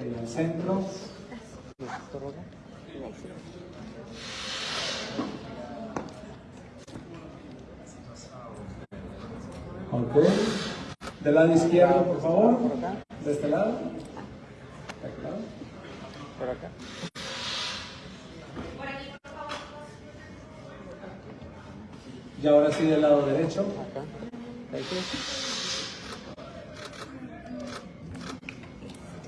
en el centro. Ok. Del lado izquierdo, por favor. De este lado. Por acá. Y ahora sí del lado derecho. Acá. Ahí sí.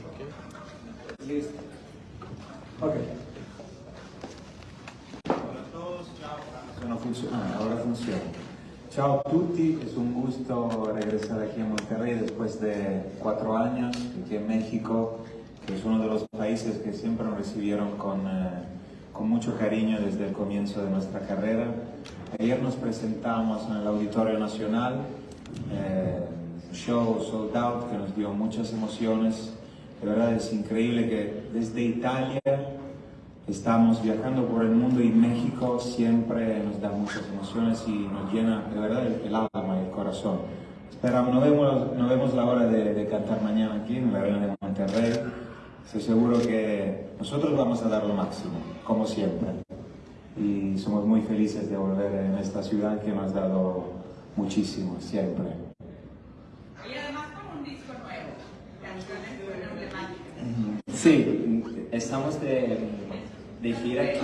Ok. Listo. Ok. No funciona, ahora funciona. Ciao a tutti, es un gusto regresar aquí a Monterrey después de cuatro años aquí en México, que es uno de los países que siempre nos recibieron con, eh, con mucho cariño desde el comienzo de nuestra carrera. Ayer nos presentamos en el Auditorio Nacional, eh, un show sold out que nos dio muchas emociones. De verdad es increíble que desde Italia Estamos viajando por el mundo y México siempre nos da muchas emociones y nos llena de verdad el, el alma y el corazón. Esperamos, no vemos, no vemos la hora de, de cantar mañana aquí en la Arena de Monterrey. Estoy seguro que nosotros vamos a dar lo máximo, como siempre. Y somos muy felices de volver en esta ciudad que nos ha dado muchísimo, siempre. Y además con un disco nuevo, canciones emblemáticas. Sí, estamos de, de gira aquí,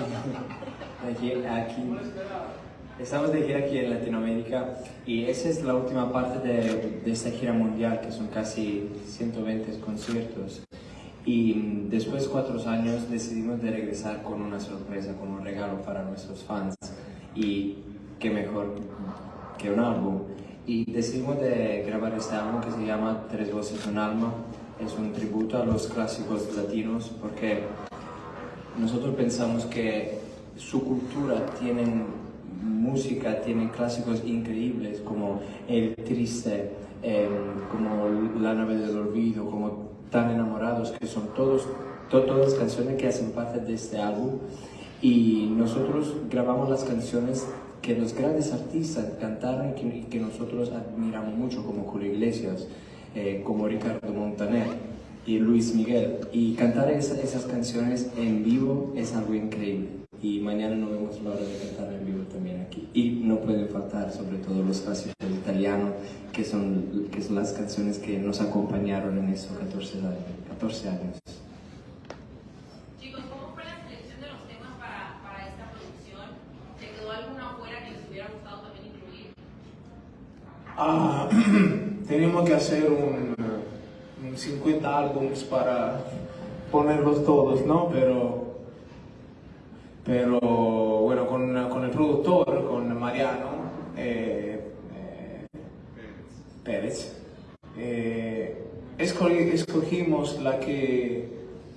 de gira aquí. Estamos de gira aquí en Latinoamérica y esa es la última parte de, de esta gira mundial, que son casi 120 conciertos. Y después de cuatro años decidimos de regresar con una sorpresa, con un regalo para nuestros fans. Y qué mejor que un álbum. Y decidimos de grabar este álbum que se llama Tres Voces Un Alma. Es un tributo a los clásicos latinos porque nosotros pensamos que su cultura tiene música, tiene clásicos increíbles como El Triste, eh, como La nave del olvido, como Tan enamorados, que son todos, to- todas canciones que hacen parte de este álbum. Y nosotros grabamos las canciones que los grandes artistas cantaron y que, que nosotros admiramos mucho, como Julio Iglesias, eh, como Ricardo Montaner y Luis Miguel. Y cantar esa- esas canciones en vivo es algo increíble. Y mañana no vemos la hora de cantar en vivo también aquí. Y no pueden faltar sobre todo los clásicos del italiano, que son, que son las canciones que nos acompañaron en esos 14 años. 14 años. Chicos, ¿cómo fue la selección de los temas para, para esta producción? ¿Se quedó alguna afuera que les hubiera gustado también incluir? Ah, tenemos que hacer un 50 álbumes para ponerlos todos, ¿no? Pero, pero bueno, con, con el productor, con Mariano eh, eh, Pérez, eh, escogimos la que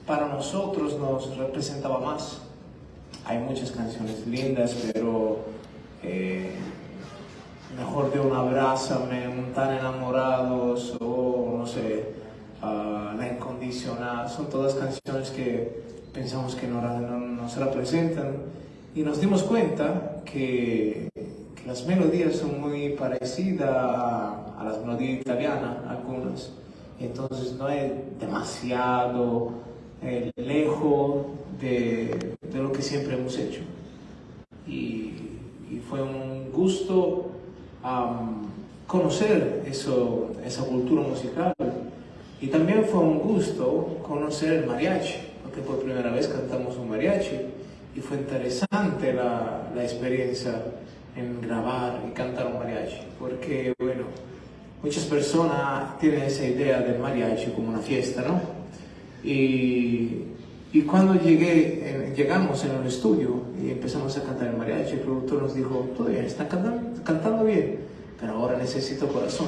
para nosotros nos representaba más. Hay muchas canciones lindas, pero eh, mejor de un abrázame, un tan enamorados o no sé, ah, la incondicional, son todas canciones que pensamos que no, no, no se representan. Y nos dimos cuenta que, las melodías son muy parecidas a, las melodías italianas, algunas, entonces no es demasiado eh, lejos de, de lo que siempre hemos hecho. Y, fue un gusto conocer eso, esa cultura musical y también fue un gusto conocer el mariachi, porque por primera vez cantamos un mariachi y fue interesante la, la experiencia en grabar y cantar un mariachi, porque bueno, muchas personas tienen esa idea del mariachi como una fiesta, ¿no? Y, y cuando llegué, llegamos en el estudio y empezamos a cantar el mariachi, el productor nos dijo, todo bien, están cantando, cantando bien, pero ahora necesito corazón.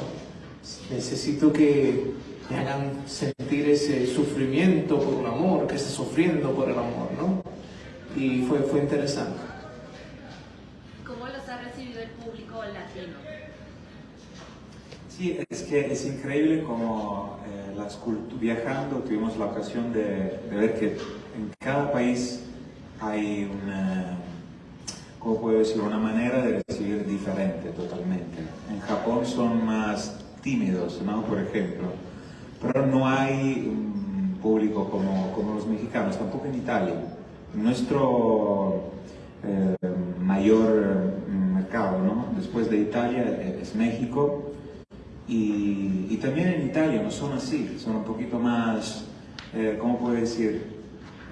Necesito que me hagan sentir ese sufrimiento por un amor, que esté sufriendo por el amor, ¿no? Y fue, fue interesante. ¿Cómo los ha recibido el público latino? Sí, es que es increíble como eh, las viajando tuvimos la ocasión de, de ver que en cada país hay una, ¿cómo puedo decir? Una manera de recibir diferente totalmente. En Japón son más tímidos, ¿no? Por ejemplo. Pero no hay, mm, público como, como los mexicanos, tampoco en Italia. Nuestro eh, mayor mercado, ¿no? después de Italia, es México. Y, también en Italia no son así, son un poquito más, eh, ¿cómo puedo decir?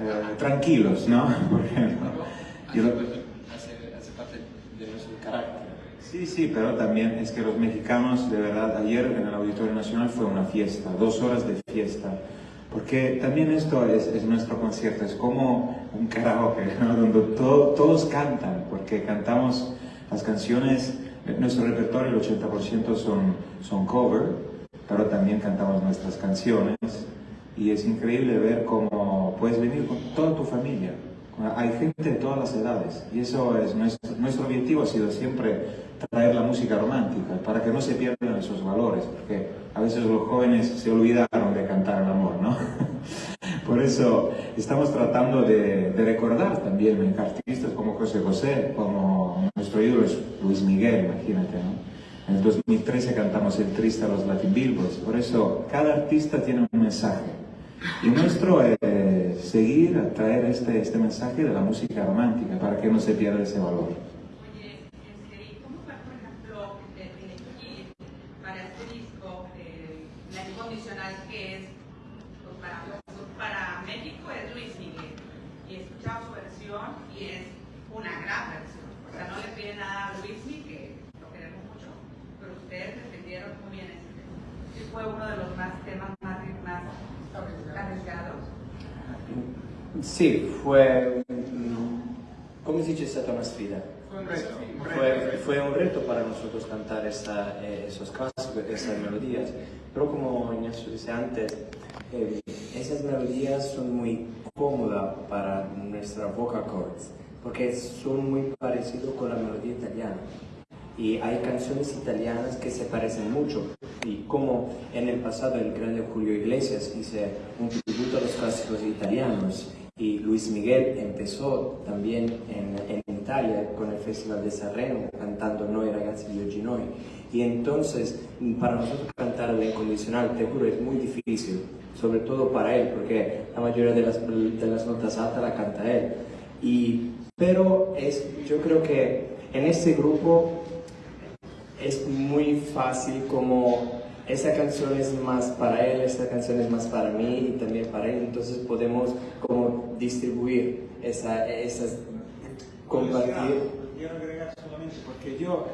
Eh, tranquilos, ¿no? Por ejemplo hace, hace parte de nuestro carácter. Sí, sí, pero también es que los mexicanos, de verdad, ayer en el Auditorio Nacional fue una fiesta, dos horas de fiesta. Porque también esto es, es nuestro concierto, es como un karaoke, donde todo, todos cantan, porque cantamos las canciones, nuestro repertorio, el 80% son, son cover, pero también cantamos nuestras canciones. Y es increíble ver cómo puedes venir con toda tu familia. Hay gente de todas las edades y eso es nuestro, nuestro objetivo ha sido siempre traer la música romántica para que no se pierdan esos valores, porque a veces los jóvenes se olvidaron de cantar el amor, ¿no? Por eso estamos tratando de, recordar también artistas como José José, como nuestro ídolo es Luis Miguel, imagínate, ¿no? En el 2013 cantamos el triste a los Latin Billboards, por eso cada artista tiene un mensaje. Y nuestro es seguir a traer este, este mensaje de la música romántica para que no se pierda ese valor. Oye, este, ¿cómo fue, eh, más temas más, más arriesgados. Sì, fue, come si dice, è stata una sfida. Fue, fue un reto para nosotros cantar esa, eh, esos casos, esas melodías, pero como Ignacio dice antes, eh, esas melodías son muy cómodas para nuestra vocal cords, porque son muy parecidos con la melodía italiana. Y hay canciones italianas que se parecen mucho. Y como en el pasado el grande Julio Iglesias hizo un tributo a los clásicos italianos, y Luis Miguel empezó también en, en, Italia con el Festival de Sanremo cantando Noi ragazzi di oggi noi. Y entonces para nosotros cantar la incondicional te juro es muy difícil sobre todo para él porque la mayoría de las, de las notas altas la canta él. Y, pero es, yo creo que en este grupo es muy fácil como esa canción es más para él, esa canción es más para mí y también para él, entonces podemos como distribuir esa, esas, compartir. Quiero agregar solamente porque yo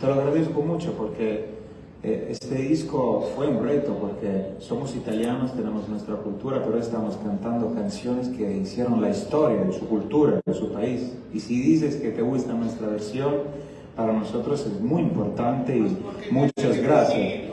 te lo agradezco mucho porque eh, este disco fue un reto porque somos italianos, tenemos nuestra cultura, pero estamos cantando canciones que hicieron la historia de su cultura, de su país. Y si dices que te gusta nuestra versión, para nosotros es muy importante y muchas gracias.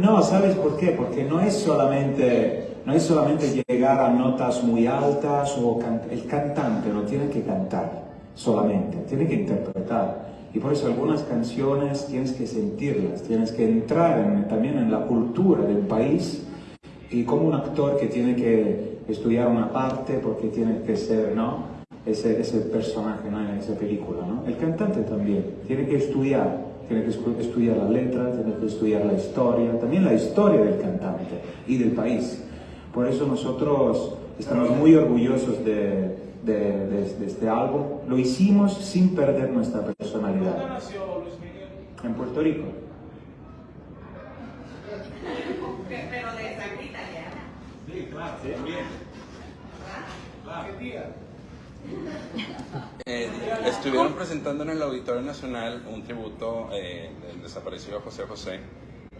No, ¿sabes por qué? Porque no es solamente, no es solamente llegar a notas muy altas o can el cantante no tiene que cantar solamente, tiene que interpretar. Y por eso algunas canciones tienes que sentirlas, tienes que entrar en, también en la cultura del país y como un actor que tiene que estudiar una parte porque tiene que ser, ¿no? Ese, ese personaje ¿no? en esa película, ¿no? El cantante también tiene que estudiar tiene que estudiar la letra, tiene que estudiar la historia, también la historia del cantante y del país. Por eso nosotros estamos muy orgullosos de, de, de, de este álbum. Lo hicimos sin perder nuestra personalidad. ¿Dónde nació Luis Miguel? En Puerto Rico. Pero de sangre italiana. Sí, claro, también. Claro. ¿Qué día? Eh, estuvieron presentando en el Auditorio Nacional un tributo eh, del desaparecido José José.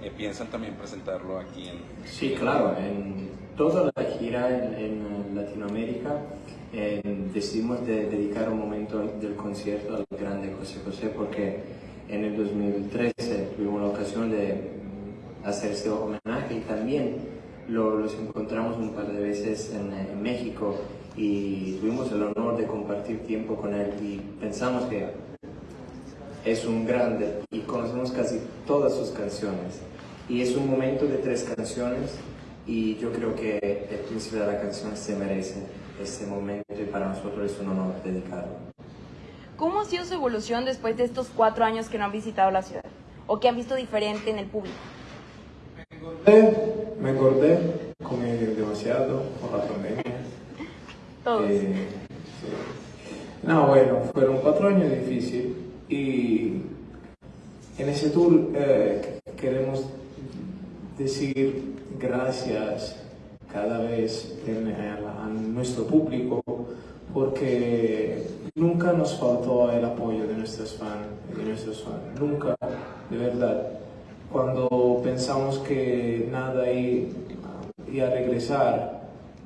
Eh, ¿Piensan también presentarlo aquí en...? Sí, claro. En toda la gira en, en Latinoamérica eh, decidimos de dedicar un momento del concierto al grande José José porque en el 2013 tuvimos la ocasión de hacer ese homenaje y también lo, los encontramos un par de veces en, en México y tuvimos el honor de compartir tiempo con él y pensamos que es un grande y conocemos casi todas sus canciones y es un momento de tres canciones y yo creo que el príncipe de la canción se merece este momento y para nosotros es un honor dedicarlo. ¿Cómo ha sido su evolución después de estos cuatro años que no han visitado la ciudad? ¿O que han visto diferente en el público? Me engordé, me engordé, comí demasiado demasiado por la pandemia. Eh. No, bueno, fueron cuatro años difíciles y en ese tour eh, queremos decir gracias cada vez en- a, nuestro público porque nunca nos faltó el apoyo de nuestros fans, de nuestros fans, nunca, de verdad. Cuando pensamos que nada iba a regresar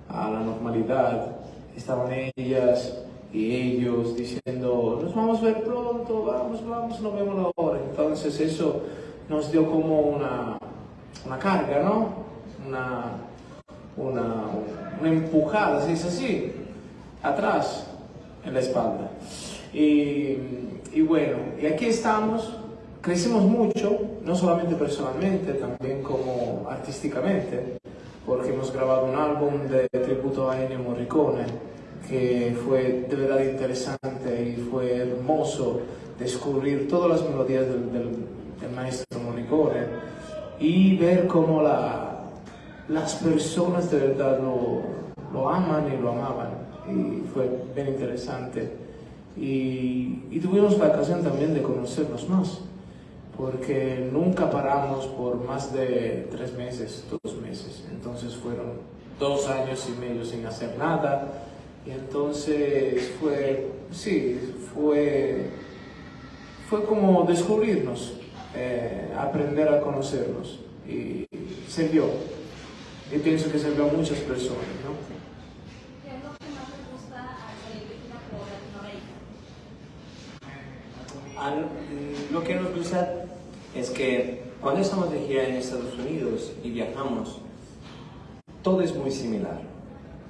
a la normalidad, estaban ellas y ellos diciendo, nos vamos a ver pronto, vamos, vamos, nos vemos ahora. Entonces eso nos dio como una, una carga, ¿no? Una, una, una empujada, se dice así, atrás, en la espalda. Y, y bueno, y aquí estamos, crecimos mucho, no solamente personalmente, también como artísticamente, porque hemos grabado un álbum de tributo a Ennio Morricone, que fue de verdad interesante y fue hermoso descubrir todas las melodías del, del- maestro Morricone y ver cómo la, las personas de verdad lo, lo aman y lo amaban. Y fue bien interesante. Y, y tuvimos la ocasión también de conocernos más, porque nunca paramos por más de tres meses, dos meses. Entonces fueron dos años y medio sin hacer nada. Y entonces fue, sí, fue, fue como descubrirnos, eh, aprender a conocernos. Y sirvió. Y pienso que sirvió a muchas personas, ¿no? ¿Qué es lo que más te gusta al salir de gira por Latinoamérica? Al- lo que nos gusta es que cuando estamos de gira en Estados Unidos y viajamos, todo es muy similar.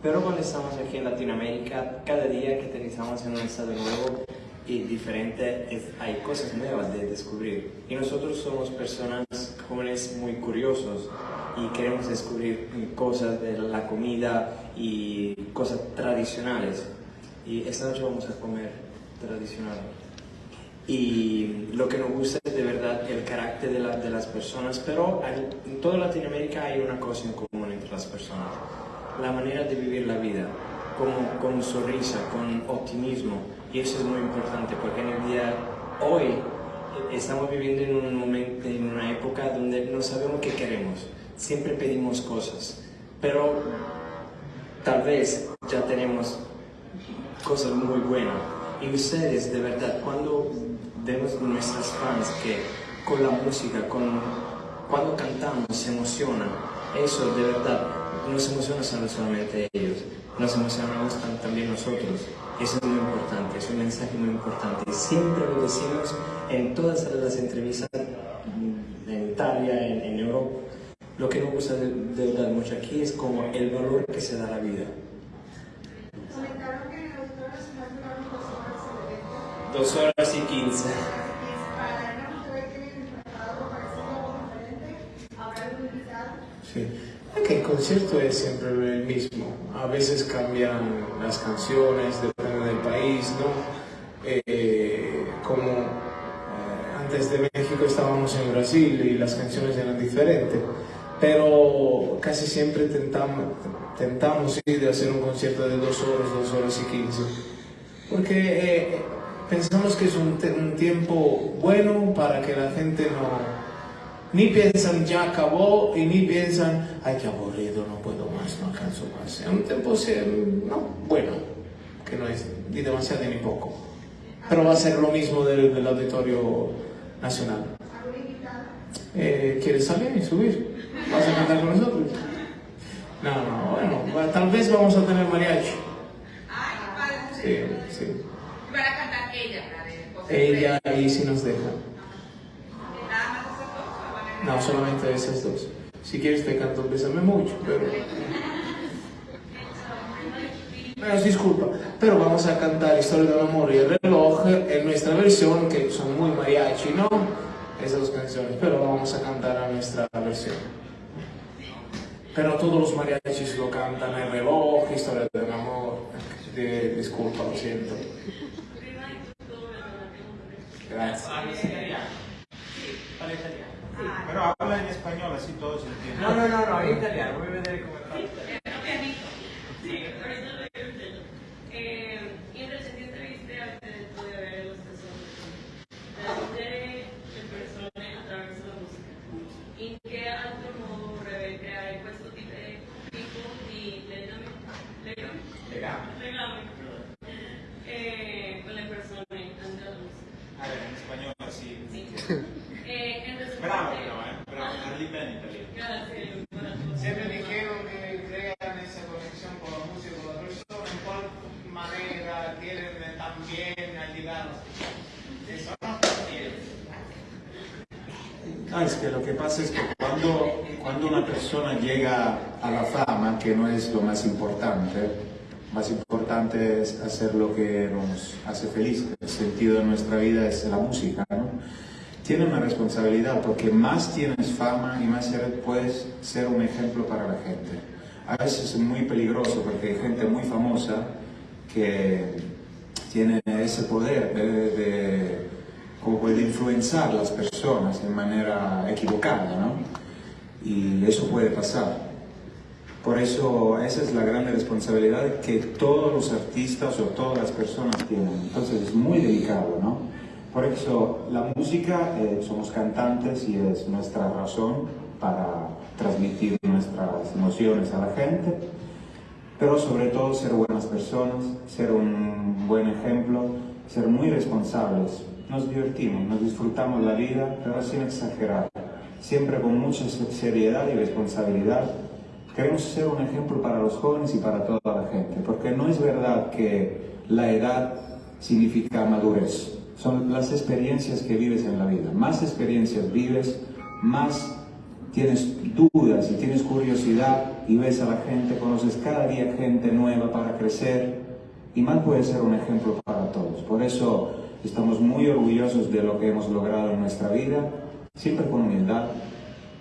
Pero cuando estamos aquí en Latinoamérica, cada día que aterrizamos en un estado nuevo y diferente, hay cosas nuevas de descubrir. Y nosotros somos personas jóvenes muy curiosos y queremos descubrir cosas de la comida y cosas tradicionales. Y esta noche vamos a comer tradicional. Y lo que nos gusta es de verdad el carácter de, la- de las personas, pero hay- en toda Latinoamérica hay una cosa en común entre las personas, la manera de vivir la vida, con, con sonrisa, con optimismo, y eso es muy importante porque en el día hoy estamos viviendo en un momento, en una época donde no sabemos qué queremos, siempre pedimos cosas, pero tal vez ya tenemos cosas muy buenas. Y ustedes, de verdad, cuando vemos nuestros fans que con la música, con, cuando cantamos, se emocionan, eso de verdad nos emociona no solamente ellos, nos emocionamos tam- también nosotros. Eso es muy importante, es un mensaje muy importante. Siempre lo decimos en todas las entrevistas en Italia, en, en Europa. Lo que nos gusta de, de verdad mucho aquí es como el valor que se da a la vida. Dos horas y quince. Sí. Que el concierto es siempre el mismo. A veces cambian las canciones, depende del país, ¿no? Eh, como eh, antes de México estábamos en Brasil y las canciones eran diferentes, pero casi siempre tentamos, tentamos sí, de hacer un concierto de dos horas, dos horas y quince, porque eh, pensamos que es un, un tiempo bueno para que la gente no ni piensan ya acabó y ni piensan, ay, qué aburrido, no puedo más, no alcanzo más. Es un tiempo no, bueno, que no es ni demasiado ni poco. Pero va a ser lo mismo del, Auditorio Nacional. Eh, ¿Quieres salir y subir? ¿Vas a cantar con nosotros? No, no, bueno, tal vez vamos a tener mariachi. Ay, qué padre. Sí, sí. Y van a cantar ella, la de José Ella ahí sí nos deja. ¿Nada más esas dos o van a No, solamente esas dos. Si quieres te canto Bésame mucho, pero... Disculpa, pero vamos a cantar Historia de un amor y el reloj en nuestra versión, que son muy mariachi, ¿no? Esas dos canciones, pero vamos a cantar a nuestra versión. Pero todos los mariachis lo cantan, el reloj, Historia de un amor. De- disculpa, lo siento. Gracias. Pero habla en español, así todos entienden. No, no, no, no, en italiano, voy a vedere come fa. En español así. Eh, entonces, Bravo, pero, ¿eh? Bravo. Grazie, buonasera. Siempre dijeron que crean esa conexión con la música, con la persona, en cuál manera quieren también ayudar a Eso no No, es que lo que pasa es que cuando, cuando una persona llega a la fama, que no es lo más importante, más importante es hacer lo que nos hace feliz, el sentido de nuestra vida es la música, ¿no? Tiene una responsabilidad porque más tienes fama y más puedes ser un ejemplo para la gente. A veces es muy peligroso porque hay gente muy famosa que tiene ese poder de, de- como puede influenciar a las personas de manera equivocada, ¿no? Y eso puede pasar. Por eso esa es la gran responsabilidad que todos los artistas o todas las personas tienen. Entonces es muy delicado, ¿no? Por eso la música, eh, somos cantantes y es nuestra razón para transmitir nuestras emociones a la gente, pero sobre todo ser buenas personas, ser un buen ejemplo, ser muy responsables. Nos divertimos, nos disfrutamos la vida, pero sin exagerar, siempre con mucha seriedad y responsabilidad. Queremos ser un ejemplo para los jóvenes y para toda la gente, porque no es verdad que la edad significa madurez. Son las experiencias que vives en la vida. Más experiencias vives, más tienes dudas y tienes curiosidad y ves a la gente, conoces cada día gente nueva para crecer y más puede ser un ejemplo para todos. Por eso estamos muy orgullosos de lo que hemos logrado en nuestra vida, siempre con humildad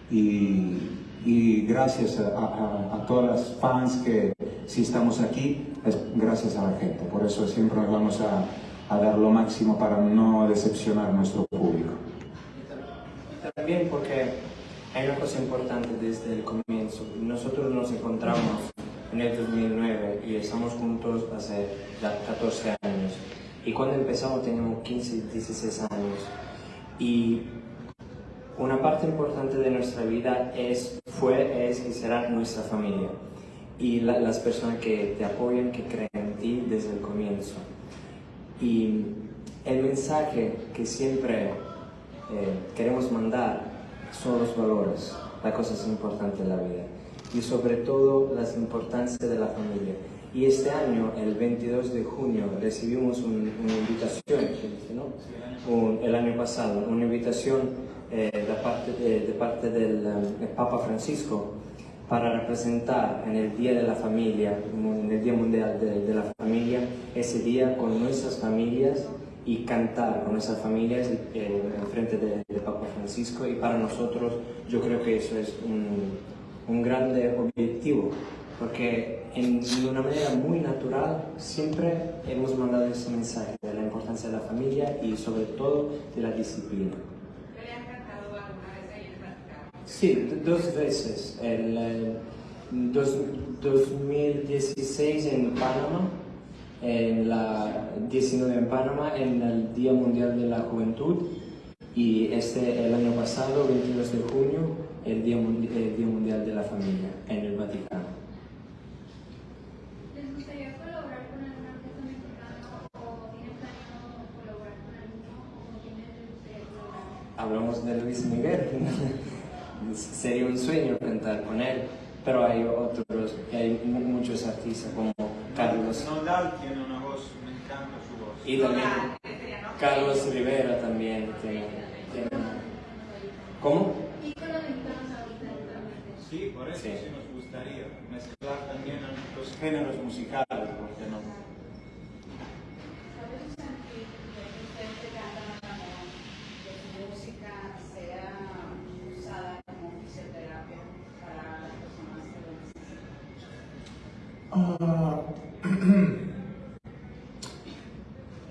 y, y gracias a, a- a todas las fans que si estamos aquí es gracias a la gente. Por eso siempre nos vamos a, a dar lo máximo para no decepcionar a nuestro público. También porque hay una cosa importante desde el comienzo. Nosotros nos encontramos en el 2009 y estamos juntos hace ya 14 años. Y cuando empezamos teníamos 15, 16 años. Y una parte importante de nuestra vida es, fue, es y será nuestra familia. Y la- las personas que te apoyan, que creen en ti desde el comienzo. Y el mensaje que siempre eh, queremos mandar son los valores, las cosas importantes de la vida y sobre todo las importancias de la familia. Y este año, el 22 de junio, recibimos un- una invitación, el año pasado, una invitación eh, de parte, de, parte del eh, Papa Francisco para representar en el Día de la Familia, en el Día Mundial de, la Familia, ese día con nuestras familias y cantar con nuestras familias eh, en frente de, Papa Francisco. Y para nosotros yo creo que eso es un, un grande objetivo, porque de una manera muy natural siempre hemos mandado ese mensaje de la importancia de la familia y sobre todo de la disciplina. ¿Qué le han cantado alguna vez ahí en el Vaticano? Sí, dos veces. El eh, dos- 2016 en Panamá, en la 19 en Panamá, en el Día Mundial de la Juventud, y este el año pasado, 22 de junio, el Día, el Día Mundial de la Familia en el Vaticano. ¿Les gustaría colaborar con algún artista mexicano o tienen planeado colaborar con alguno o con quién les gustaría colaborar? Hablamos de Luis Miguel. Sería un sueño cantar con él, pero hay otros, hay mu- muchos artistas como Carlos Nodal tiene una voz, me encanta su voz. y también. Carlos Rivera también tiene. tiene- ¿Cómo? Sí, por eso Sí. sí. nos gustaría mezclar también los géneros musicales, ¿por qué no? ¿Sabes, Santi, que ustedes que cantan al amor, que su música sea usada como fisioterapia para las personas que lo necesitan? Ah,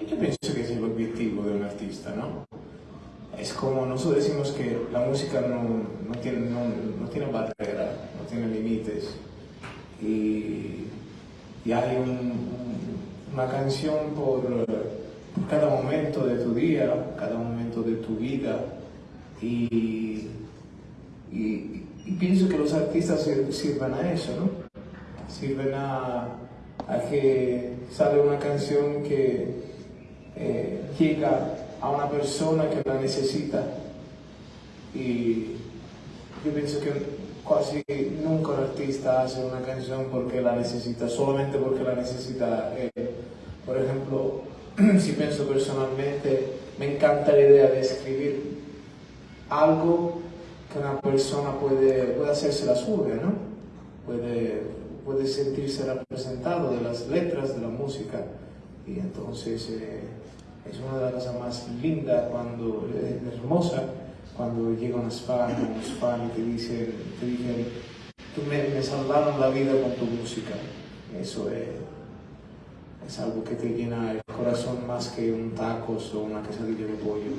yo pienso que es el objetivo de un artista, ¿no? Es como nosotros decimos que la música no, no tiene, no, no tiene barrera, no tiene límites. Y, y hay un- un- una canción por, por cada momento de tu día, cada momento de tu vida. Y y, pienso que los artistas sir- sirven a eso, ¿no? Sirven a, a que sale una canción que eh, llega a una persona que la necesita y yo pienso que casi nunca un artista hace una canción porque la necesita, solamente porque la necesita él. Por ejemplo, si pienso personalmente, me encanta la idea de escribir algo que una persona puede, puede hacerse la suya, ¿no? Puede, puede sentirse representado de las letras, de la música. Y entonces eh, es una de las cosas más lindas, cuando, eh, hermosa, cuando llega unos fans, unos fans y te dicen, te dicen, tú me, me salvaron la vida con tu música. Eso es, es algo que te llena el corazón más que un tacos o una quesadilla de pollo.